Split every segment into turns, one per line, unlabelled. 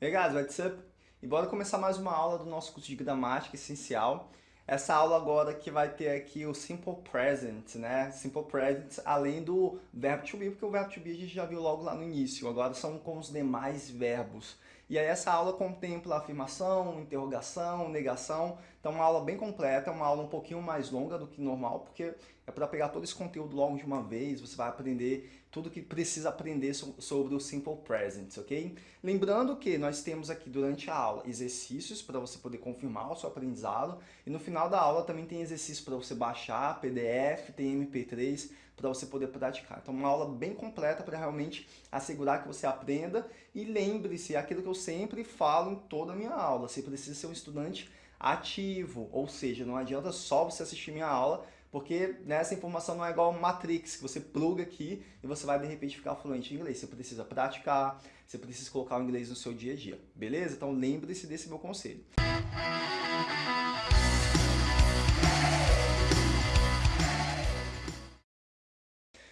Hey guys, what's up? E bora começar mais uma aula do nosso curso de gramática essencial. Essa aula agora que vai ter aqui o Simple Present, né? Simple Present, além do verbo to be, porque o verbo to be a gente já viu logo lá no início. Agora são com os demais verbos. E aí essa aula contempla afirmação, interrogação, negação. Então uma aula bem completa, uma aula um pouquinho mais longa do que normal, porque é para pegar todo esse conteúdo logo de uma vez, você vai aprender tudo que precisa aprender sobre o Simple Present, ok? Lembrando que nós temos aqui durante a aula exercícios para você poder confirmar o seu aprendizado e no final da aula também tem exercícios para você baixar, PDF, tem MP3 para você poder praticar. Então uma aula bem completa para realmente assegurar que você aprenda e lembre-se, é aquilo que eu sempre falo em toda a minha aula, você precisa ser um estudante ativo, ou seja, não adianta só você assistir minha aula, porque né, essa informação não é igual Matrix, que você pluga aqui e você vai de repente ficar fluente em inglês. Você precisa praticar, você precisa colocar o inglês no seu dia a dia, beleza? Então lembre-se desse meu conselho.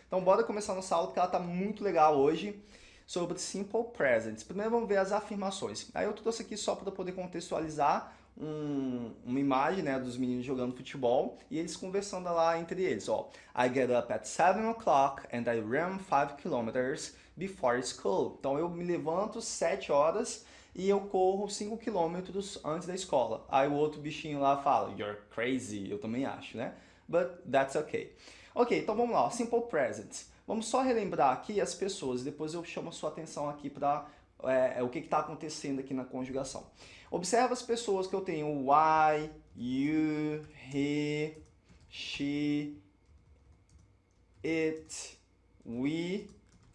Então bora começar nossa aula, porque ela está muito legal hoje sobre Simple Presents. Primeiro vamos ver as afirmações. Aí eu trouxe aqui só para poder contextualizar um, uma imagem né, dos meninos jogando futebol e eles conversando lá entre eles. Ó, I get up at 7 o'clock and I run 5 kilometers before school. Então eu me levanto 7 horas e eu corro 5 quilômetros antes da escola. Aí o outro bichinho lá fala, you're crazy, eu também acho, né? But that's okay. Ok, então vamos lá, simple present. Vamos só relembrar aqui as pessoas, depois eu chamo a sua atenção aqui para é, é, o que está acontecendo aqui na conjugação. Observa as pessoas que eu tenho I, you, he, she, it, we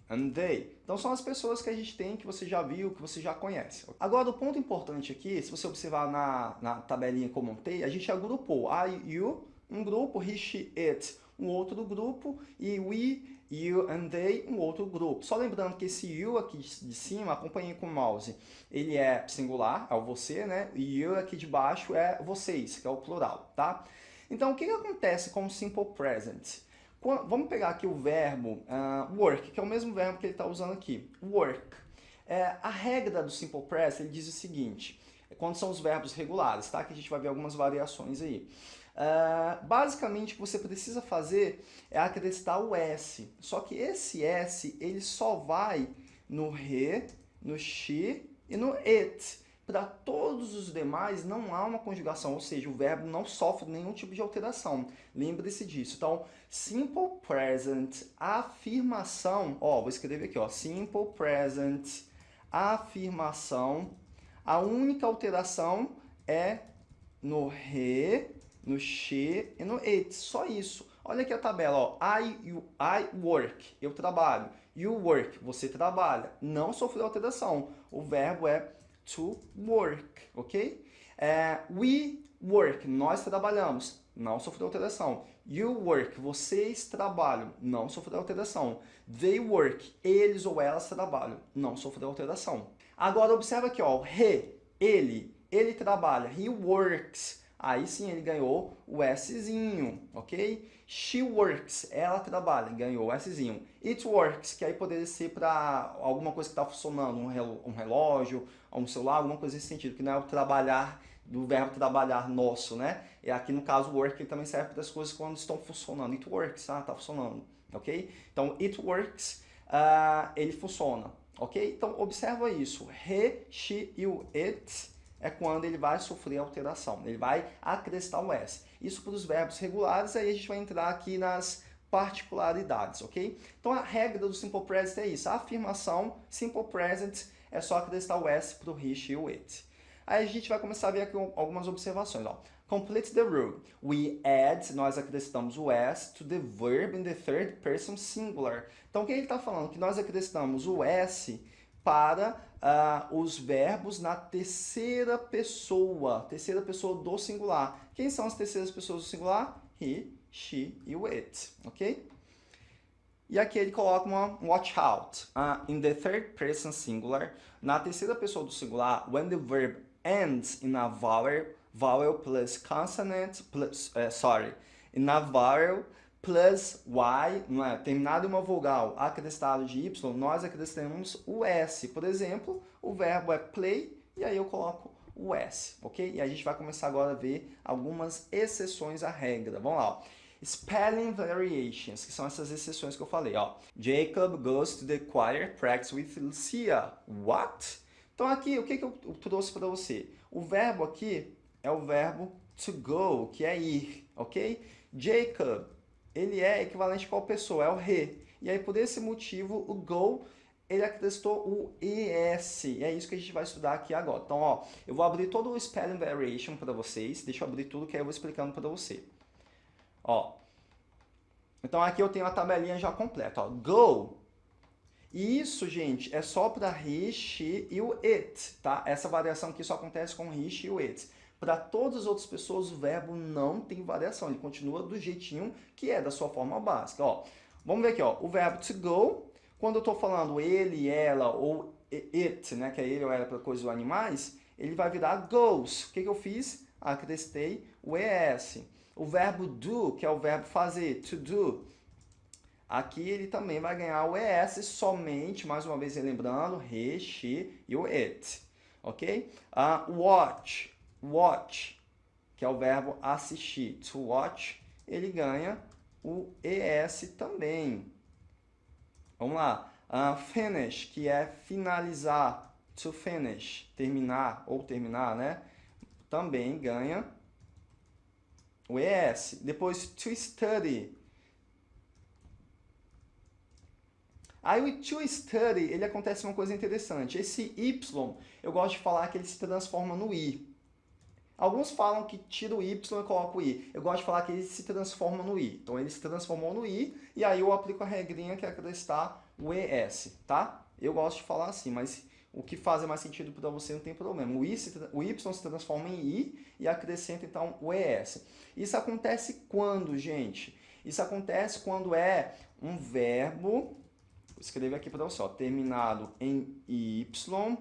and they. Então são as pessoas que a gente tem, que você já viu, que você já conhece. Agora o ponto importante aqui, se você observar na, na tabelinha que eu montei, a gente agrupou I, you, um grupo, he, she, it, um outro grupo, e we, you and they, um outro grupo. Só lembrando que esse you aqui de cima, acompanhe com o mouse, ele é singular, é o você, né? E you aqui de baixo é vocês, que é o plural, tá? Então, o que, que acontece com o simple present? Vamos pegar aqui o verbo uh, work, que é o mesmo verbo que ele está usando aqui, work. É, a regra do simple present, ele diz o seguinte, quando são os verbos regulares, tá? Que a gente vai ver algumas variações aí. Uh, basicamente, o que você precisa fazer é acrescentar o S. Só que esse S, ele só vai no re, no she e no it. Para todos os demais, não há uma conjugação, ou seja, o verbo não sofre nenhum tipo de alteração. Lembre-se disso. Então, simple present, afirmação, ó, vou escrever aqui, ó, simple present, afirmação, a única alteração é no re, no she e no it. Só isso. Olha aqui a tabela, ó. I, you, I work, eu trabalho. You work, você trabalha. Não sofreu alteração. O verbo é to work, ok? É, we work, nós trabalhamos. Não sofreu alteração. You work, vocês trabalham. Não sofreu alteração. They work, eles ou elas trabalham. Não sofreu alteração. Agora observa aqui, ó, he, ele, ele trabalha. He works. Aí sim ele ganhou o Szinho, ok? She works, ela trabalha, ganhou o Szinho. It works, que aí poderia ser para alguma coisa que está funcionando, um relógio, um celular, alguma coisa nesse sentido, que não é o trabalhar do verbo trabalhar nosso, né? E aqui no caso work ele também serve para as coisas quando estão funcionando. It works, ah, tá funcionando, ok? Então it works, uh, ele funciona ok? Então, observa isso. He, she o it é quando ele vai sofrer alteração. Ele vai acrescentar o S. Isso para os verbos regulares, aí a gente vai entrar aqui nas particularidades, ok? Então, a regra do Simple Present é isso. A afirmação Simple Present é só acrescentar o S para o he, e o it. Aí a gente vai começar a ver aqui algumas observações. Ó. Complete the rule. We add, nós acrescentamos o S to the verb in the third person singular. Então, o que ele está falando? Que nós acrescentamos o S para uh, os verbos na terceira pessoa, terceira pessoa do singular. Quem são as terceiras pessoas do singular? He, she e it, ok? E aqui ele coloca uma watch out. Uh, in the third person singular, na terceira pessoa do singular, when the verb ends in a vowel, vowel plus consonant plus, uh, sorry, in a vowel plus y, não é? terminado uma vogal acrescentado de y, nós acrescentamos o s. Por exemplo, o verbo é play, e aí eu coloco o s, ok? E a gente vai começar agora a ver algumas exceções à regra. Vamos lá, ó. Spelling variations, que são essas exceções que eu falei, ó. Jacob goes to the choir practice with Lucia. What? Então aqui, o que, que eu trouxe para você? O verbo aqui é o verbo to go, que é ir, ok? Jacob, ele é equivalente a qual pessoa? É o re. E aí, por esse motivo, o go, ele acrescentou o ES. E é isso que a gente vai estudar aqui agora. Então, ó, eu vou abrir todo o spelling variation para vocês. Deixa eu abrir tudo que aí eu vou explicando para você. Ó, então aqui eu tenho a tabelinha já completa. Ó. Go. E isso, gente, é só para she e o it, tá? Essa variação aqui só acontece com she e o it. Para todas as outras pessoas, o verbo não tem variação. Ele continua do jeitinho que é, da sua forma básica. Ó, vamos ver aqui, ó. O verbo to go, quando eu estou falando ele, ela ou it, né, que é ele ou ela para coisas ou animais, ele vai virar goes. O que, que eu fiz? Acrescentei o ES. O verbo do, que é o verbo fazer, to do, aqui ele também vai ganhar o ES somente, mais uma vez lembrando, he, she e o it, ok? Uh, watch, watch, que é o verbo assistir, to watch, ele ganha o ES também. Vamos lá, uh, finish, que é finalizar, to finish, terminar ou terminar, né? Também ganha o ES. Depois, to study. Aí o to study, ele acontece uma coisa interessante. Esse Y, eu gosto de falar que ele se transforma no I. Alguns falam que tira o Y e coloca o I. Eu gosto de falar que ele se transforma no I. Então ele se transformou no I e aí eu aplico a regrinha que é acrescentar o ES, tá? Eu gosto de falar assim, mas o que faz mais sentido para você não tem problema. O, I se, o Y se transforma em I e acrescenta então o ES. Isso acontece quando, gente? Isso acontece quando é um verbo, vou escrever aqui para você, ó, terminado em Y,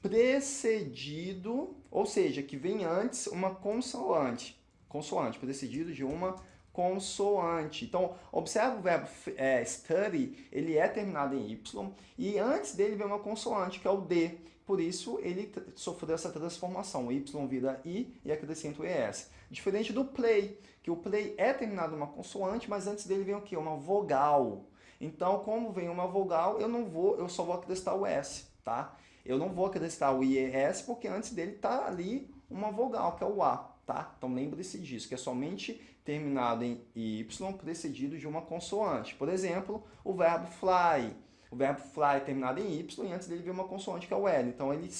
precedido, ou seja, que vem antes uma consoante, consoante, precedido de uma consoante. Então, observa o verbo é, study, ele é terminado em Y, e antes dele vem uma consoante, que é o D. Por isso, ele sofreu essa transformação. Y vira I e acrescenta o ES. Diferente do play, que o play é terminado em uma consoante, mas antes dele vem o quê? Uma vogal. Então, como vem uma vogal, eu não vou, eu só vou acrescentar o S, tá? Eu não vou acrescentar o IES, porque antes dele está ali uma vogal, que é o A, tá? Então, lembre-se disso, que é somente terminado em Y precedido de uma consoante. Por exemplo, o verbo fly. O verbo fly é terminado em Y e antes dele vem uma consoante que é o L. Então, ele,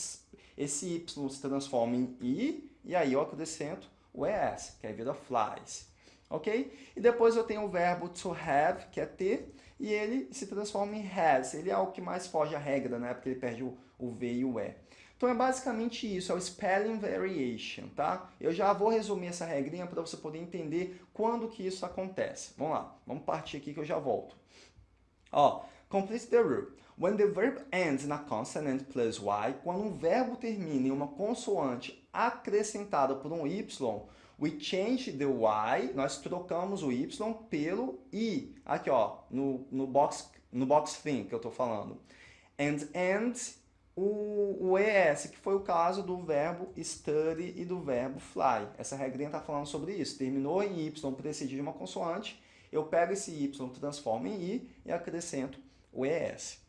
esse Y se transforma em I e aí eu acrescento o ES, que aí vira flies. Ok? E depois eu tenho o verbo to have, que é ter, e ele se transforma em has. Ele é o que mais foge à regra, né? Porque ele perde o, o V e o E. Então é basicamente isso, é o spelling variation, tá? Eu já vou resumir essa regrinha para você poder entender quando que isso acontece. Vamos lá, vamos partir aqui que eu já volto. Ó, complete the rule. When the verb ends in a consonant plus y, quando um verbo termina em uma consoante acrescentada por um y, we change the y, nós trocamos o y pelo i. Aqui, ó, no, no box no box thing que eu estou falando. And ends o, o ES, que foi o caso do verbo study e do verbo fly. Essa regrinha está falando sobre isso. Terminou em Y, precedido de uma consoante, eu pego esse Y, transformo em I e acrescento o ES.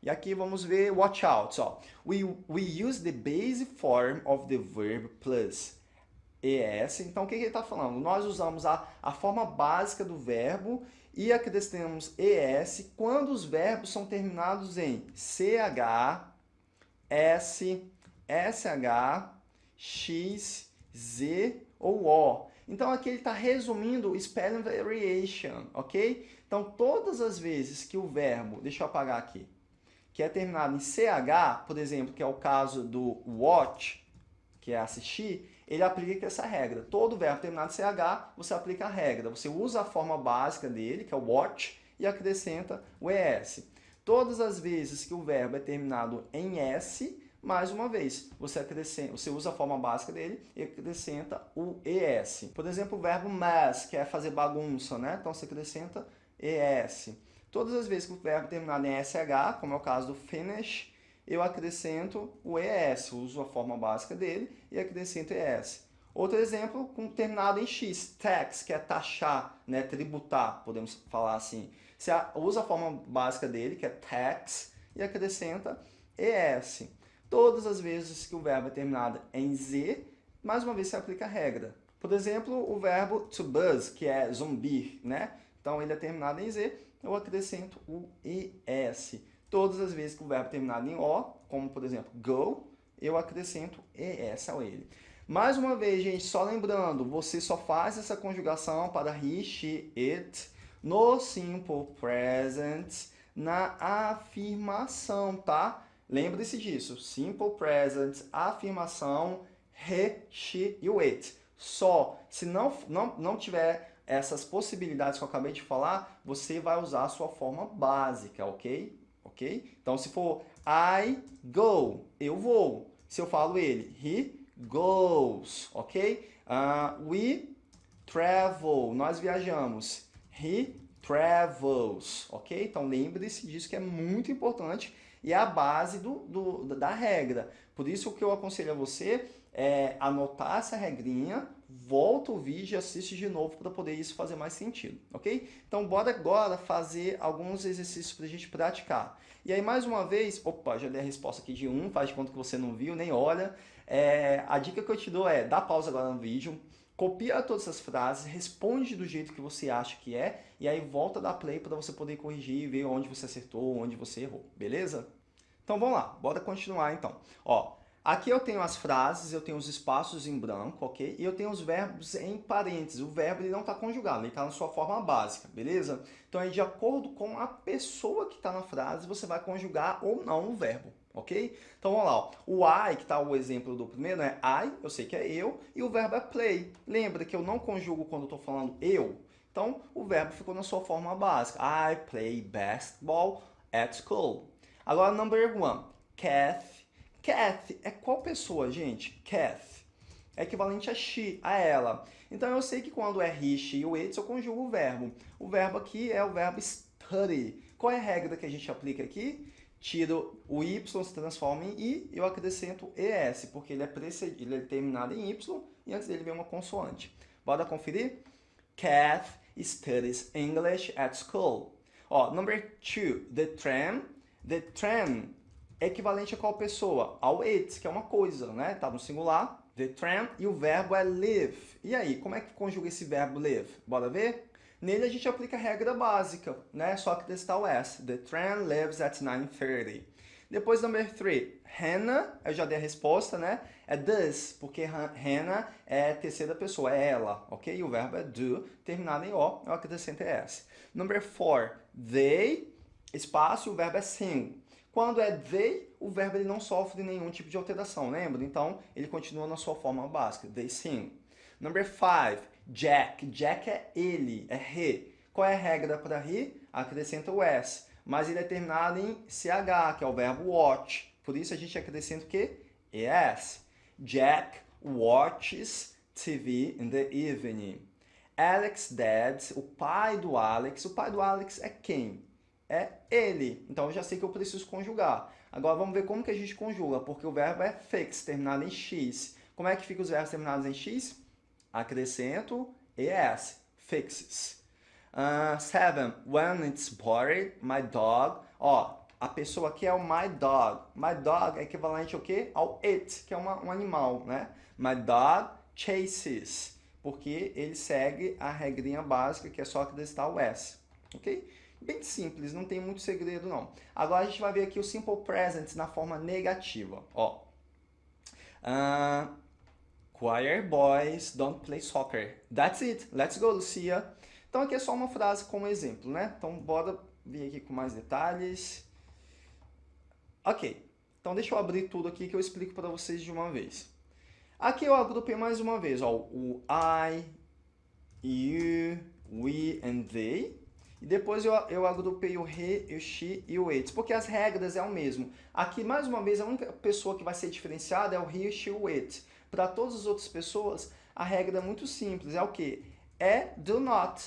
E aqui vamos ver watch out. Ó. We, we use the base form of the verb plus ES. Então, o que, ele está falando? Nós usamos a, a forma básica do verbo e acrescentamos ES quando os verbos são terminados em CH, S, SH, X, Z ou O. Então aqui ele está resumindo spelling variation, ok? Então todas as vezes que o verbo, deixa eu apagar aqui, que é terminado em CH, por exemplo, que é o caso do watch, que é assistir, ele aplica essa regra. Todo verbo terminado em CH, você aplica a regra. Você usa a forma básica dele, que é o watch, e acrescenta o ES. Todas as vezes que o verbo é terminado em S, mais uma vez, você, acrescenta, você usa a forma básica dele e acrescenta o ES. Por exemplo, o verbo mess, que é fazer bagunça, né? Então você acrescenta ES. Todas as vezes que o verbo terminar em SH, como é o caso do finish, eu acrescento o ES, uso a forma básica dele e acrescento ES. Outro exemplo, com terminado em X, tax, que é taxar, né, tributar, podemos falar assim. Você usa a forma básica dele, que é tax, e acrescenta ES. Todas as vezes que o verbo é terminado em Z, mais uma vez se aplica a regra. Por exemplo, o verbo to buzz, que é zumbir, né? Então ele é terminado em Z, eu acrescento o ES. Todas as vezes que o verbo terminado em O, como por exemplo go, eu acrescento ES ao ele. Mais uma vez, gente, só lembrando, você só faz essa conjugação para he, she, it no simple present na afirmação, tá? Lembre-se disso. Simple present, afirmação, he, she e o it. Só. Se não, não, não tiver essas possibilidades que eu acabei de falar, você vai usar a sua forma básica, ok? Ok? Então, se for I go, eu vou. Se eu falo ele, he goes, ok? Uh, we travel, nós viajamos. He travels, ok? Então, lembre-se disso que é muito importante e é a base do, do, da regra. Por isso, que eu aconselho a você é anotar essa regrinha, volta o vídeo e assiste de novo para poder isso fazer mais sentido, ok? Então, bora agora fazer alguns exercícios para a gente praticar. E aí, mais uma vez, opa, já dei a resposta aqui de um, faz de conta que você não viu, nem olha. É, a dica que eu te dou é, dá pausa agora no vídeo, copia todas essas frases, responde do jeito que você acha que é, e aí volta da play para você poder corrigir e ver onde você acertou, onde você errou, beleza? Então vamos lá, bora continuar então. Ó, aqui eu tenho as frases, eu tenho os espaços em branco, ok? E eu tenho os verbos em parênteses. O verbo ele não está conjugado, ele está na sua forma básica, beleza? Então aí de acordo com a pessoa que está na frase, você vai conjugar ou não o verbo, ok? Então vamos lá, ó. o I, que está o exemplo do primeiro, é I, eu sei que é eu, e o verbo é play. Lembra que eu não conjugo quando estou falando eu? Então o verbo ficou na sua forma básica. I play basketball at school. Agora, number one, Kath. Kath é qual pessoa, gente? Kath. É equivalente a she, a ela. Então eu sei que quando é he, she ou it, eu conjugo o verbo. O verbo aqui é o verbo study. Qual é a regra que a gente aplica aqui? tiro o y, se transforma em i, eu acrescento es, porque ele é, precedido, ele é terminado em y e antes dele vem uma consoante. Bora conferir? Kath studies English at school. Ó, number two, the tram. The tram é equivalente a qual pessoa? Ao it, que é uma coisa, né? Tá no singular. The tram e o verbo é live. E aí, como é que conjuga esse verbo live? Bora ver? Nele a gente aplica a regra básica, né? Só que desse o S. The train leaves at 9.30. Depois, number 3. Hannah, eu já dei a resposta, né? É does, porque Hannah é terceira pessoa, é ela, ok? O verbo é do, terminado em O, eu acrescento S. Number 4. They, espaço, o verbo é sing. Quando é they, o verbo ele não sofre nenhum tipo de alteração, lembra? Então, ele continua na sua forma básica, they sing. Number 5. Jack. Jack é ele, é he. Qual é a regra para he? Acrescenta o S. Mas ele é terminado em CH, que é o verbo watch. Por isso a gente acrescenta o quê? ES. Jack watches TV in the evening. Alex dad, o pai do Alex. O pai do Alex é quem? É ele. Então eu já sei que eu preciso conjugar. Agora vamos ver como que a gente conjuga, porque o verbo é fix, terminado em X. Como é que fica os verbos terminados em X? acrescento es, fixes. Uh, seven, when it's bored, my dog. Ó, a pessoa aqui é o my dog. My dog é equivalente ao quê? Ao it, que é uma, um animal, né? My dog chases, porque ele segue a regrinha básica, que é só acrescentar o s, ok? Bem simples, não tem muito segredo não. Agora a gente vai ver aqui o simple present na forma negativa, ó. Uh, Choir boys don't play soccer. That's it. Let's go, Lucia. Então aqui é só uma frase como exemplo, né? Então bora vir aqui com mais detalhes. Ok. Então deixa eu abrir tudo aqui que eu explico para vocês de uma vez. Aqui eu agrupei mais uma vez, ó, o I, you, we and they. E depois eu, eu agrupei o he, o she e o it, porque as regras é o mesmo. Aqui, mais uma vez, a única pessoa que vai ser diferenciada é o he, o she e o it. Para todas as outras pessoas, a regra é muito simples, é o que? É do not,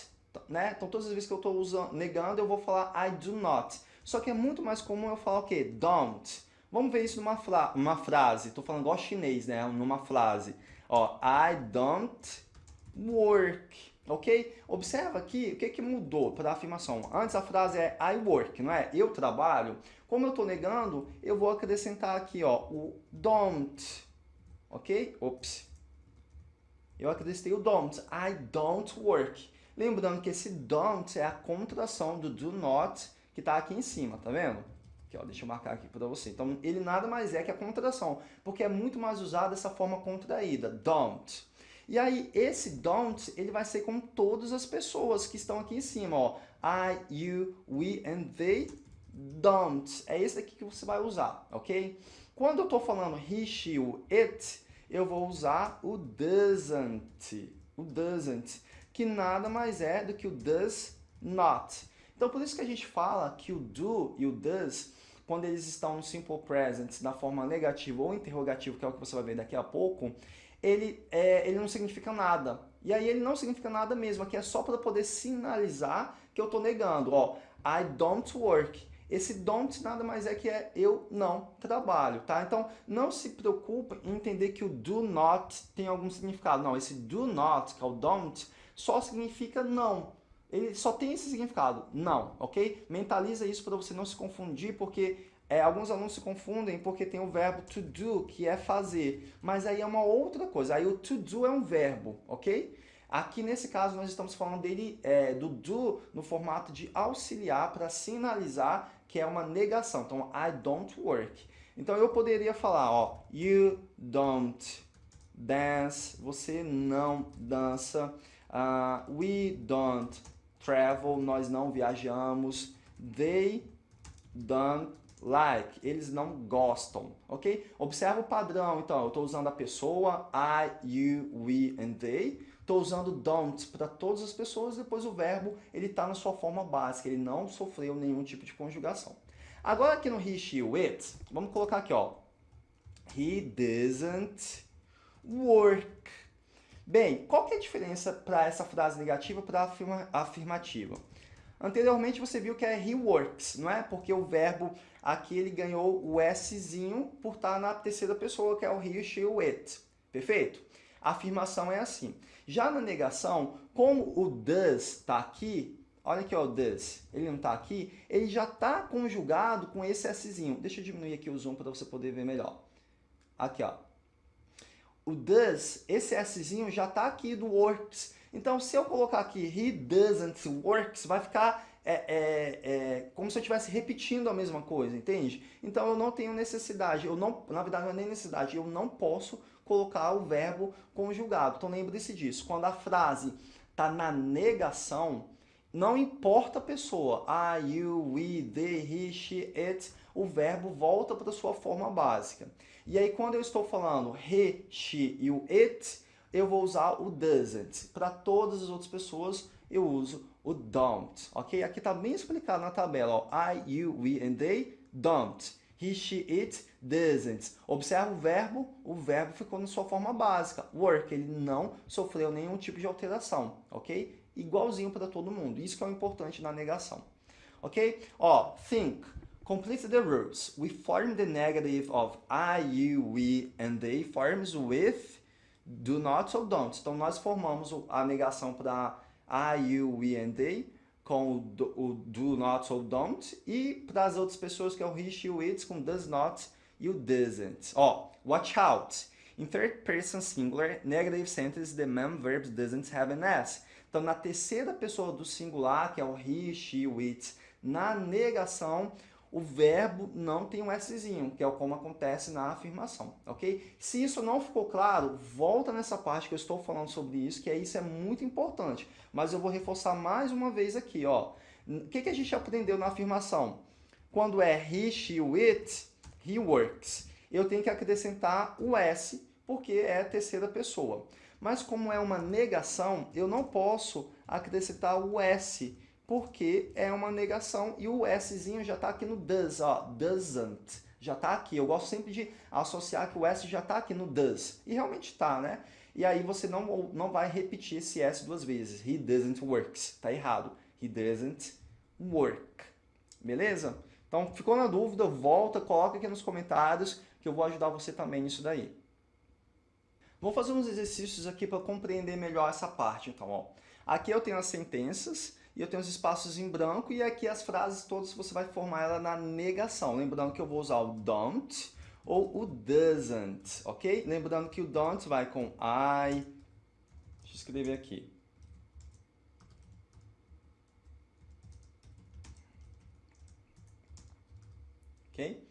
né? Então, todas as vezes que eu estou negando, eu vou falar I do not. Só que é muito mais comum eu falar o quê? Don't. Vamos ver isso numa fra uma frase. Estou falando igual chinês, né? Numa frase. Ó, I don't work. Ok? Observa aqui o que, que mudou para a afirmação. Antes a frase é I work, não é? Eu trabalho. Como eu estou negando, eu vou acrescentar aqui ó, o don't. Ok? Ops. Eu acrescentei o don't. I don't work. Lembrando que esse don't é a contração do do not que está aqui em cima, tá vendo? Aqui, ó, deixa eu marcar aqui para você. Então, ele nada mais é que a contração, porque é muito mais usado dessa forma contraída, don't. E aí, esse don't, ele vai ser com todas as pessoas que estão aqui em cima, ó. I, you, we and they don't. É esse aqui que você vai usar, ok? Quando eu estou falando he, she, it, eu vou usar o doesn't. O doesn't, que nada mais é do que o does not. Então, por isso que a gente fala que o do e o does quando eles estão no simple present, na forma negativa ou interrogativa, que é o que você vai ver daqui a pouco, ele, é, ele não significa nada. E aí ele não significa nada mesmo, aqui é só para poder sinalizar que eu estou negando. Ó, I don't work. Esse don't nada mais é que é eu não trabalho, tá? Então, não se preocupe em entender que o do not tem algum significado. Não, esse do not, que é o don't, só significa não ele só tem esse significado, não, ok? Mentaliza isso para você não se confundir, porque é, alguns alunos se confundem porque tem o verbo to do, que é fazer, mas aí é uma outra coisa, aí o to do é um verbo, ok? Aqui nesse caso nós estamos falando dele, é, do do no formato de auxiliar para sinalizar que é uma negação, então I don't work. Então eu poderia falar, ó, you don't dance, você não dança, uh, we don't travel, nós não viajamos. They don't like, eles não gostam, ok? Observa o padrão, então, eu estou usando a pessoa, I, you, we and they. Estou usando don't para todas as pessoas, depois o verbo ele está na sua forma básica, ele não sofreu nenhum tipo de conjugação. Agora aqui no he, she, it, vamos colocar aqui, ó. He doesn't work. Bem, qual que é a diferença para essa frase negativa para a afirmativa? Anteriormente você viu que é he works, não é? Porque o verbo aqui ele ganhou o Szinho por estar na terceira pessoa, que é o he, she, it. Perfeito? A afirmação é assim. Já na negação, como o does está aqui, olha aqui ó, o does, ele não está aqui, ele já está conjugado com esse Szinho. Deixa eu diminuir aqui o zoom para você poder ver melhor. Aqui, ó o does, esse Szinho já está aqui do works. Então, se eu colocar aqui he doesn't works, vai ficar é, é, é, como se eu estivesse repetindo a mesma coisa, entende? Então, eu não tenho necessidade, eu não, na verdade, não é nem necessidade, eu não posso colocar o verbo conjugado. Então, lembre-se disso. Quando a frase está na negação, não importa a pessoa, I, you, we, they, he, she, it, o verbo volta para sua forma básica. E aí, quando eu estou falando he, she e o it, eu vou usar o doesn't. Para todas as outras pessoas, eu uso o don't, ok? Aqui está bem explicado na tabela, ó. I, you, we and they don't. He, she, it, doesn't. Observa o verbo, o verbo ficou na sua forma básica. Work, ele não sofreu nenhum tipo de alteração, ok? Igualzinho para todo mundo. Isso que é o importante na negação. Ok? Ó, think. Complete the rules. We form the negative of I, you, we and they forms with do not ou don't. Então, nós formamos a negação para I, you, we and they com o do, o do not ou don't e para as outras pessoas que é o he, she, it com does not e o doesn't. Ó, watch out. In third person singular, negative sentence, the main verb doesn't have an S. Então, na terceira pessoa do singular, que é o he, she, it, na negação, o verbo não tem um Szinho, que é como acontece na afirmação, ok? Se isso não ficou claro, volta nessa parte que eu estou falando sobre isso, que é isso é muito importante. Mas eu vou reforçar mais uma vez aqui, ó. O que, que a gente aprendeu na afirmação? Quando é he, she, it, he works. Eu tenho que acrescentar o S, porque é terceira pessoa. Mas como é uma negação, eu não posso acrescentar o S, porque é uma negação e o Szinho já está aqui no does, ó, doesn't, já está aqui. Eu gosto sempre de associar que o S já está aqui no does, e realmente está, né? E aí você não, não vai repetir esse S duas vezes. He doesn't works, tá errado. He doesn't work, beleza? Então, ficou na dúvida, volta, coloca aqui nos comentários que eu vou ajudar você também nisso daí. Vou fazer uns exercícios aqui para compreender melhor essa parte. Então, ó, aqui eu tenho as sentenças e eu tenho os espaços em branco e aqui as frases todas você vai formar ela na negação. Lembrando que eu vou usar o don't ou o doesn't, ok? Lembrando que o don't vai com I. Deixa eu escrever aqui. Ok?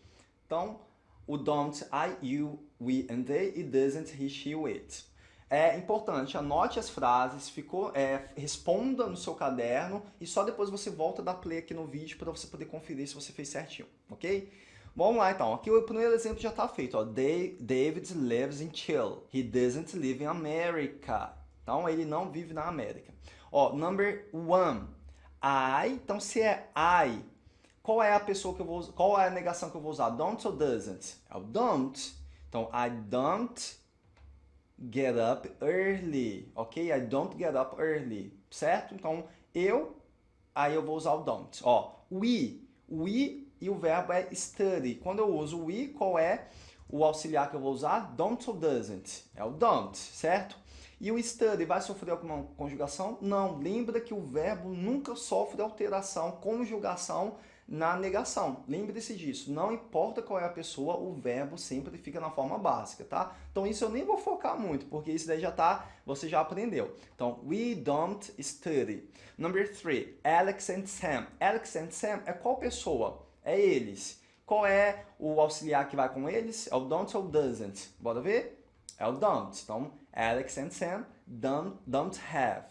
Então, o don't, I, you, we and they e doesn't, he, she, it. É importante, anote as frases, ficou, é, responda no seu caderno e só depois você volta a dar play aqui no vídeo para você poder conferir se você fez certinho, ok? Vamos lá então, aqui o primeiro exemplo já está feito, ó. David lives in Chile, he doesn't live in America. Então ele não vive na América. Ó, number one, I, então se é I, qual é a pessoa que eu vou qual é a negação que eu vou usar? Don't ou doesn't? É o don't. Então, I don't get up early, ok? I don't get up early, certo? Então, eu, aí eu vou usar o don't. Ó, we, we e o verbo é study. Quando eu uso we, qual é o auxiliar que eu vou usar? Don't ou doesn't? É o don't, certo? E o study vai sofrer alguma conjugação? Não. Lembra que o verbo nunca sofre alteração, conjugação na negação. Lembre-se disso, não importa qual é a pessoa, o verbo sempre fica na forma básica, tá? Então isso eu nem vou focar muito, porque isso daí já tá, você já aprendeu. Então, we don't study. Number three, Alex and Sam. Alex and Sam é qual pessoa? É eles. Qual é o auxiliar que vai com eles? É o don't ou doesn't? Bora ver? É o don't. Então, Alex and Sam don't, don't have.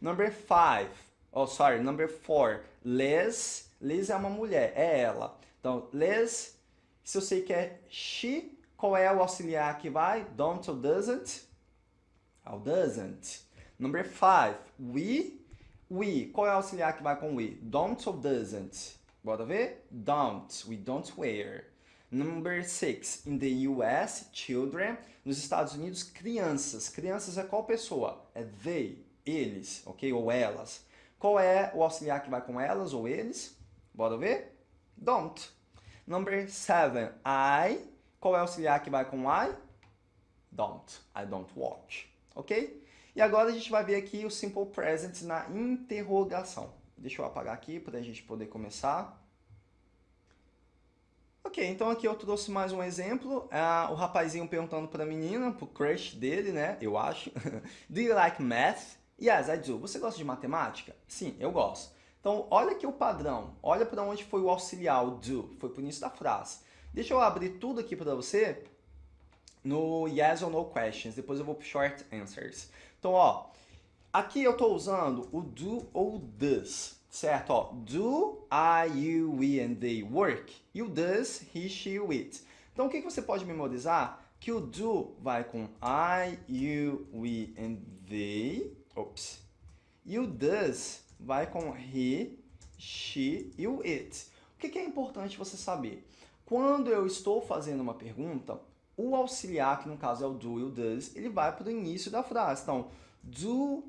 Number five, oh sorry, number four, Liz Liz é uma mulher, é ela. Então, Liz, se eu sei que é she, qual é o auxiliar que vai? Don't ou doesn't? É o doesn't. Number five, we. We, qual é o auxiliar que vai com we? Don't ou doesn't? Bora ver? Don't. We don't wear. Number six, in the US, children. Nos Estados Unidos, crianças. Crianças é qual pessoa? É they, eles, ok? Ou elas. Qual é o auxiliar que vai com elas ou eles? Bora ver? Don't. Number seven, I. Qual é o auxiliar que vai com I? Don't. I don't watch. Ok? E agora a gente vai ver aqui o simple present na interrogação. Deixa eu apagar aqui para a gente poder começar. Ok, então aqui eu trouxe mais um exemplo. Uh, o rapazinho perguntando para a menina, para o crush dele, né? Eu acho. do you like math? Yes, I do. Você gosta de matemática? Sim, eu gosto. Então, olha aqui o padrão. Olha para onde foi o auxiliar, o do. Foi para o início da frase. Deixa eu abrir tudo aqui para você no yes or no questions. Depois eu vou para short answers. Então, ó, aqui eu estou usando o do ou does, certo? Ó, do, I, you, we and they work. E o does, he, she, it. Então, o que, que você pode memorizar? Que o do vai com I, you, we and they. Ops. E o does vai com he, she e o it. O que é importante você saber? Quando eu estou fazendo uma pergunta, o auxiliar, que no caso é o do e o does, ele vai para o início da frase. Então, do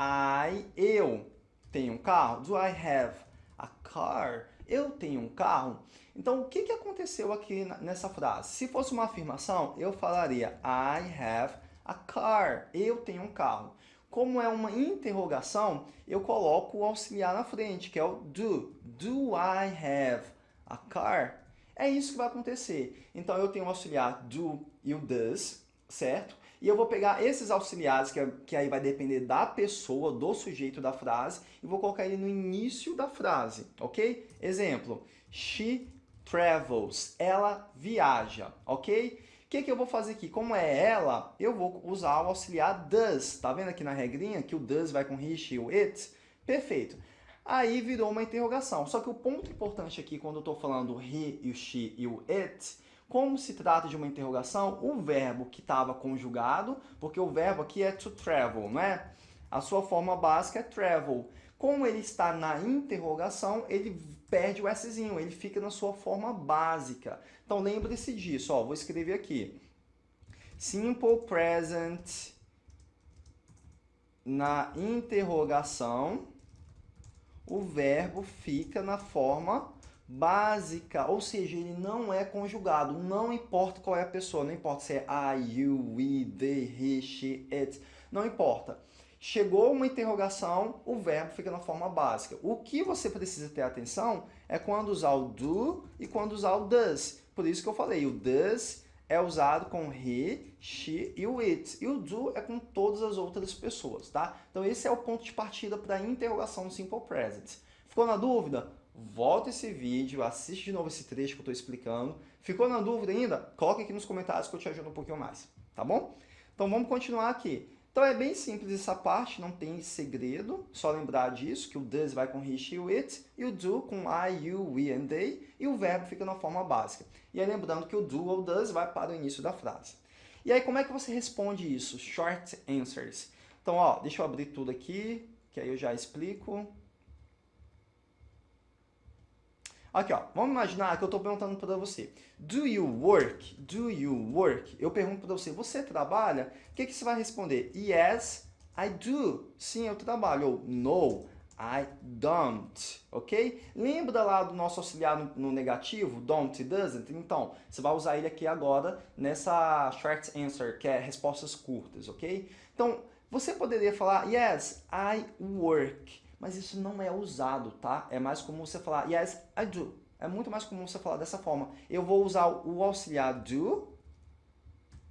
I, eu tenho um carro? Do I have a car? Eu tenho um carro? Então, o que, que aconteceu aqui nessa frase? Se fosse uma afirmação, eu falaria I have a car. Eu tenho um carro. Como é uma interrogação, eu coloco o auxiliar na frente, que é o do. Do I have a car? É isso que vai acontecer. Então, eu tenho o auxiliar do e o does, certo? E eu vou pegar esses auxiliares, que, é, que aí vai depender da pessoa, do sujeito da frase, e vou colocar ele no início da frase, ok? Exemplo, she travels, ela viaja, ok? O que, que eu vou fazer aqui? Como é ela, eu vou usar o auxiliar does. Tá vendo aqui na regrinha que o does vai com he, she, o it? Perfeito. Aí virou uma interrogação. Só que o ponto importante aqui, quando eu estou falando he, o she e o it, como se trata de uma interrogação, o verbo que estava conjugado, porque o verbo aqui é to travel, não é? A sua forma básica é travel. Como ele está na interrogação, ele perde o Szinho, ele fica na sua forma básica. Então lembre-se disso, ó, vou escrever aqui. Simple present na interrogação, o verbo fica na forma básica, ou seja, ele não é conjugado, não importa qual é a pessoa, não importa se é I, you, we, they, he, she, it, não importa. Chegou uma interrogação, o verbo fica na forma básica. O que você precisa ter atenção é quando usar o do e quando usar o does. Por isso que eu falei, o does é usado com he, she e o it. E o do é com todas as outras pessoas, tá? Então esse é o ponto de partida para a interrogação no Simple Present. Ficou na dúvida? volta esse vídeo, assiste de novo esse trecho que eu estou explicando. Ficou na dúvida ainda? Coloque aqui nos comentários que eu te ajudo um pouquinho mais, tá bom? Então vamos continuar aqui. Então é bem simples essa parte, não tem segredo, só lembrar disso, que o does vai com he, she, it, e o do com I, you, we and they, e o verbo fica na forma básica. E aí lembrando que o do ou does vai para o início da frase. E aí como é que você responde isso? Short answers. Então, ó, deixa eu abrir tudo aqui, que aí eu já explico. Aqui, ó, vamos imaginar que eu estou perguntando para você. Do you work? Do you work? Eu pergunto para você, você trabalha? O que, que você vai responder? Yes, I do. Sim, eu trabalho. Ou no, I don't. Ok? Lembra lá do nosso auxiliar no, no negativo? Don't e doesn't? Então, você vai usar ele aqui agora nessa short answer, que é respostas curtas, ok? Então, você poderia falar, yes, I work mas isso não é usado, tá? É mais comum você falar yes, I do. É muito mais comum você falar dessa forma. Eu vou usar o auxiliar do,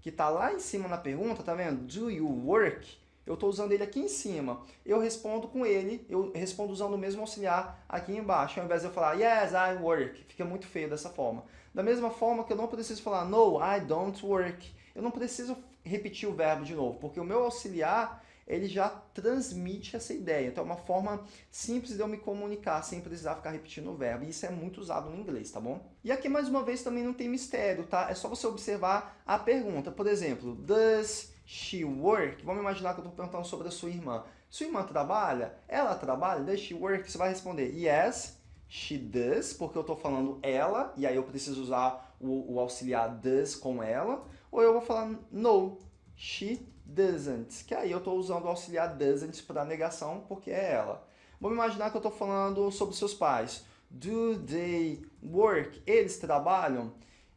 que está lá em cima na pergunta, tá vendo? Do you work? Eu estou usando ele aqui em cima. Eu respondo com ele, eu respondo usando o mesmo auxiliar aqui embaixo, ao invés de eu falar yes, I work. Fica muito feio dessa forma. Da mesma forma que eu não preciso falar no, I don't work. Eu não preciso repetir o verbo de novo, porque o meu auxiliar ele já transmite essa ideia. Então é uma forma simples de eu me comunicar sem precisar ficar repetindo o verbo. E isso é muito usado no inglês, tá bom? E aqui, mais uma vez, também não tem mistério, tá? É só você observar a pergunta. Por exemplo, does she work? Vamos imaginar que eu estou perguntando sobre a sua irmã. Sua irmã trabalha? Ela trabalha? Does she work? Você vai responder yes, she does, porque eu estou falando ela, e aí eu preciso usar o, o auxiliar does com ela. Ou eu vou falar no, she doesn't, que aí eu estou usando o auxiliar doesn't para negação, porque é ela. Vamos imaginar que eu estou falando sobre seus pais. Do they work? Eles trabalham?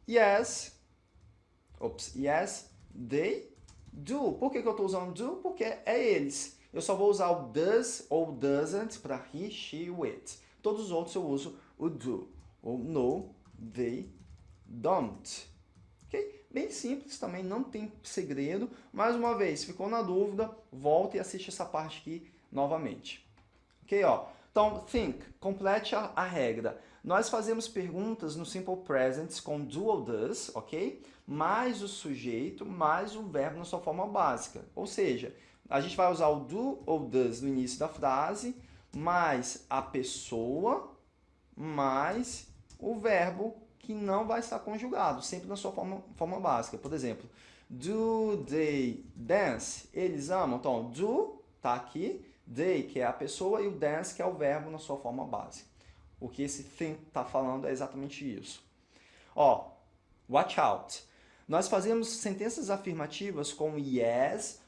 Yes. Ops, yes, they do. Por que, que eu estou usando do? Porque é eles. Eu só vou usar o does ou doesn't para he, she, it. Todos os outros eu uso o do. Ou no, they don't. Bem simples também, não tem segredo. Mais uma vez, ficou na dúvida, volta e assiste essa parte aqui novamente. Ok, ó. Então, think, complete a, a regra. Nós fazemos perguntas no Simple Present com do ou does, ok? Mais o sujeito, mais o verbo na sua forma básica. Ou seja, a gente vai usar o do ou does no início da frase, mais a pessoa, mais o verbo que não vai estar conjugado, sempre na sua forma, forma básica. Por exemplo, do they dance? Eles amam. Então, do está aqui, they, que é a pessoa, e o dance, que é o verbo na sua forma básica. O que esse thing está falando é exatamente isso. Ó, watch out. Nós fazemos sentenças afirmativas com yes,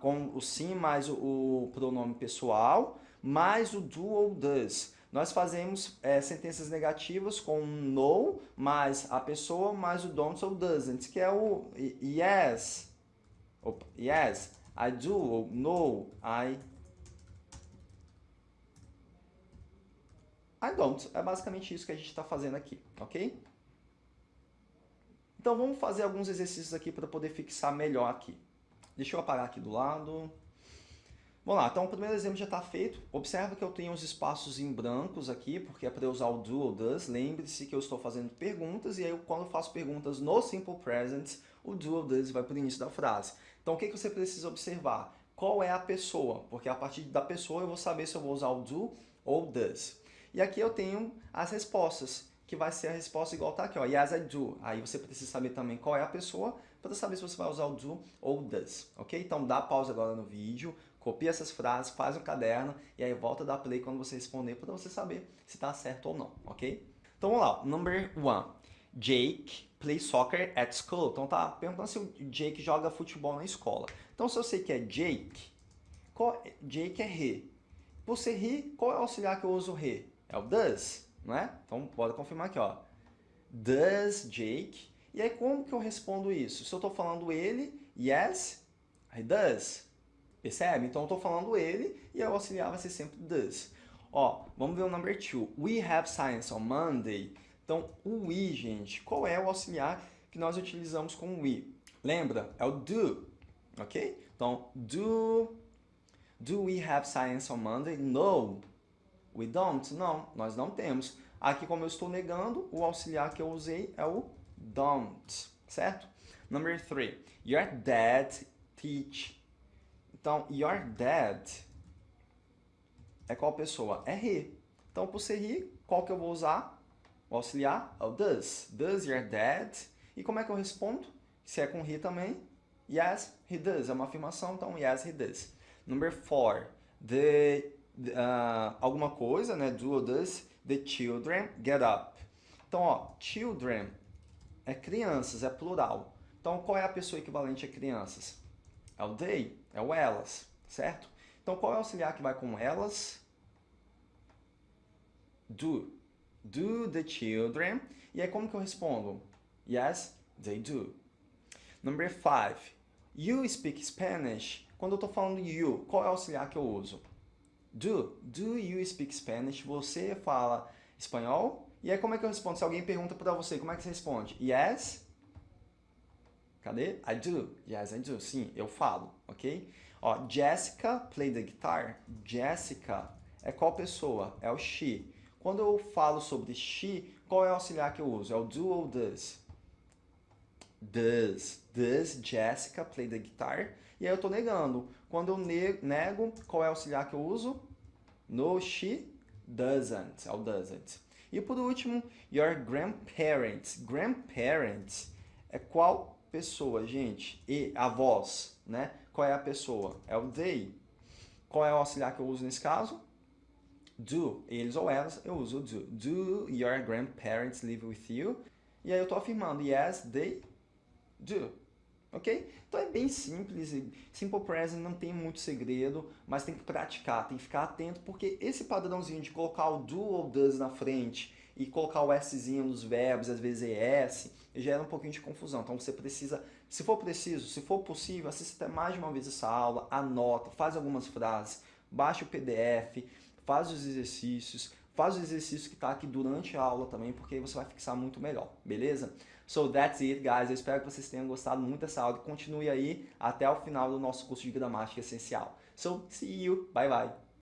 com o sim mais o, o pronome pessoal, mais o do ou does nós fazemos é, sentenças negativas com no mais a pessoa mais o don't ou doesn't, que é o yes, opa, yes, I do, ou no, I, I don't. É basicamente isso que a gente está fazendo aqui, ok? Então vamos fazer alguns exercícios aqui para poder fixar melhor aqui. Deixa eu apagar aqui do lado. Vamos lá, então o primeiro exemplo já está feito. Observa que eu tenho os espaços em brancos aqui, porque é para usar o do ou does. Lembre-se que eu estou fazendo perguntas e aí quando eu faço perguntas no Simple Present, o do ou does vai para o início da frase. Então o que, que você precisa observar? Qual é a pessoa? Porque a partir da pessoa eu vou saber se eu vou usar o do ou does. E aqui eu tenho as respostas, que vai ser a resposta igual está aqui, ó, yes I do. Aí você precisa saber também qual é a pessoa para saber se você vai usar o do ou does, ok? Então dá pausa agora no vídeo, Copia essas frases, faz um caderno e aí volta a dar play quando você responder para você saber se está certo ou não, ok? Então vamos lá, number one. Jake plays soccer at school. Então tá perguntando se o Jake joga futebol na escola. Então se eu sei que é Jake, qual? Jake é he. Por ser he, qual é o auxiliar que eu uso he? É o does, não é? Então bora confirmar aqui, ó. Does Jake. E aí como que eu respondo isso? Se eu estou falando ele, yes, he does. Percebe? Então eu estou falando ele e o auxiliar vai ser sempre does. Ó, vamos ver o number two. We have science on Monday. Então, o we, gente, qual é o auxiliar que nós utilizamos com we? Lembra? É o do, ok? Então, do, do we have science on Monday? No, we don't. Não, nós não temos. Aqui, como eu estou negando, o auxiliar que eu usei é o don't, certo? Number three, your dad teach então, your dad é qual pessoa? É he. Então, por ser he, qual que eu vou usar? O auxiliar é does. Does your dad? E como é que eu respondo? Se é com he também, yes, he does. É uma afirmação, então yes, he does. Number four, the, uh, alguma coisa, né? Do or does, the children get up. Então, ó, children é crianças, é plural. Então, qual é a pessoa equivalente a crianças? É o they, é o elas, certo? Então, qual é o auxiliar que vai com elas? Do. Do the children. E aí, como que eu respondo? Yes, they do. Number five. You speak Spanish. Quando eu estou falando you, qual é o auxiliar que eu uso? Do. Do you speak Spanish? Você fala espanhol? E aí, como é que eu respondo? Se alguém pergunta para você, como é que você responde? Yes, Cadê? I do. Yes, I do. Sim, eu falo, ok? Ó, Jessica play the guitar. Jessica é qual pessoa? É o she. Quando eu falo sobre she, qual é o auxiliar que eu uso? É o do ou does? Does. Does Jessica play the guitar? E aí eu estou negando. Quando eu nego, qual é o auxiliar que eu uso? No, she doesn't. É o doesn't. E por último, your grandparents. Grandparents é qual pessoa, gente. E avós, né? Qual é a pessoa? É o they. Qual é o auxiliar que eu uso nesse caso? Do. Eles ou elas, eu uso do. Do your grandparents live with you? E aí eu estou afirmando, yes, they do. Ok? Então é bem simples. Simple present não tem muito segredo, mas tem que praticar, tem que ficar atento, porque esse padrãozinho de colocar o do ou does na frente e colocar o Szinho nos verbos, às vezes ES, gera um pouquinho de confusão. Então você precisa, se for preciso, se for possível, assista mais de uma vez essa aula, anota, faz algumas frases, baixa o PDF, faz os exercícios, faz o exercício que está aqui durante a aula também, porque aí você vai fixar muito melhor, beleza? So that's it, guys. Eu espero que vocês tenham gostado muito dessa aula. Continue aí até o final do nosso curso de gramática essencial. So, see you. Bye, bye.